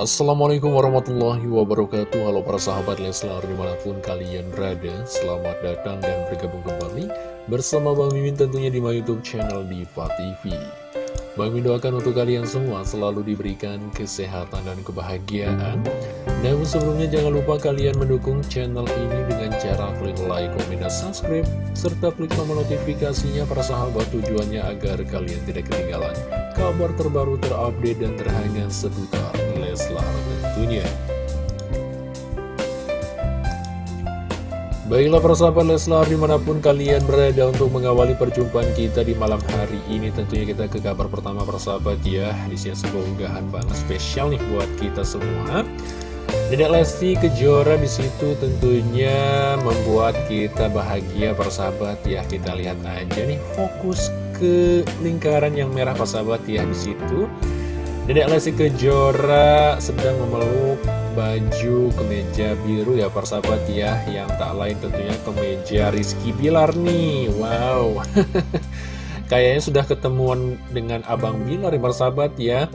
Assalamualaikum warahmatullahi wabarakatuh. Halo para sahabat Leslar di mana pun kalian berada Selamat datang dan bergabung kembali Bersama Bang Mimin tentunya di my youtube channel Diva TV Bang Mimin doakan untuk kalian semua selalu diberikan kesehatan dan kebahagiaan Namun sebelumnya jangan lupa kalian mendukung channel ini dengan cara klik like, komen, dan subscribe Serta klik tombol notifikasinya para sahabat tujuannya agar kalian tidak ketinggalan Kabar terbaru terupdate dan terhangat seputar Leslar tentunya. Baiklah persahabat Leslar di mana pun kalian berada untuk mengawali perjumpaan kita di malam hari ini Tentunya kita ke kabar pertama persahabat ya. Di sini sebuah unggahan banget spesial nih buat kita semua Dedek Lesti Kejora di situ tentunya membuat kita bahagia persahabat ya Kita lihat aja nih fokus ke lingkaran yang merah persahabat ya di situ. Dedek Lesti Kejora sedang memeluk baju kemeja biru ya persahabat ya. Yang tak lain tentunya kemeja Rizky Bilar nih. Wow. Kayaknya sudah ketemuan dengan Abang Bilar ya persahabat ya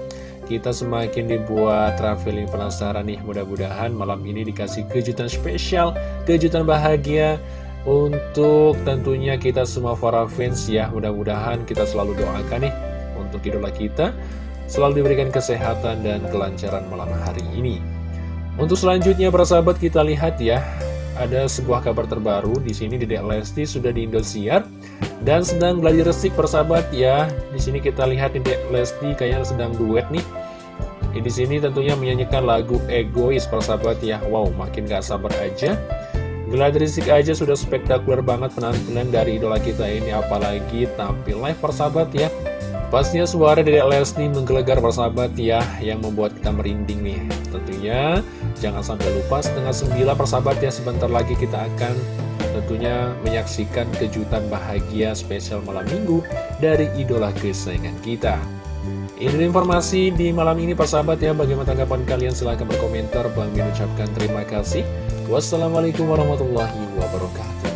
Kita semakin dibuat traveling penasaran nih. Mudah-mudahan malam ini dikasih kejutan spesial Kejutan bahagia Untuk tentunya kita semua para fans ya. Mudah-mudahan kita selalu doakan nih Untuk idola kita selalu diberikan kesehatan dan kelancaran malam hari ini. Untuk selanjutnya para sahabat kita lihat ya, ada sebuah kabar terbaru di sini. Dedek Lesti sudah di Indosiar dan sedang belajar resik persahabat ya. Di sini kita lihat Dedek Lesti kayaknya sedang duet nih. Di sini tentunya menyanyikan lagu Egois persahabat ya. Wow, makin gak sabar aja. Gladiresik aja sudah spektakuler banget penampilan dari idola kita ini apalagi tampil live persahabat ya Pastinya suara Dedek Lesti menggelegar persahabat ya yang membuat kita merinding nih. Tentunya jangan sampai lupa setengah sembilan persahabat ya sebentar lagi kita akan tentunya menyaksikan kejutan bahagia spesial malam minggu dari idola kesayangan kita. Ini informasi di malam ini persahabat ya bagaimana tanggapan kalian silahkan berkomentar Bang Min ucapkan terima kasih. Wassalamualaikum warahmatullahi wabarakatuh.